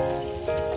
Música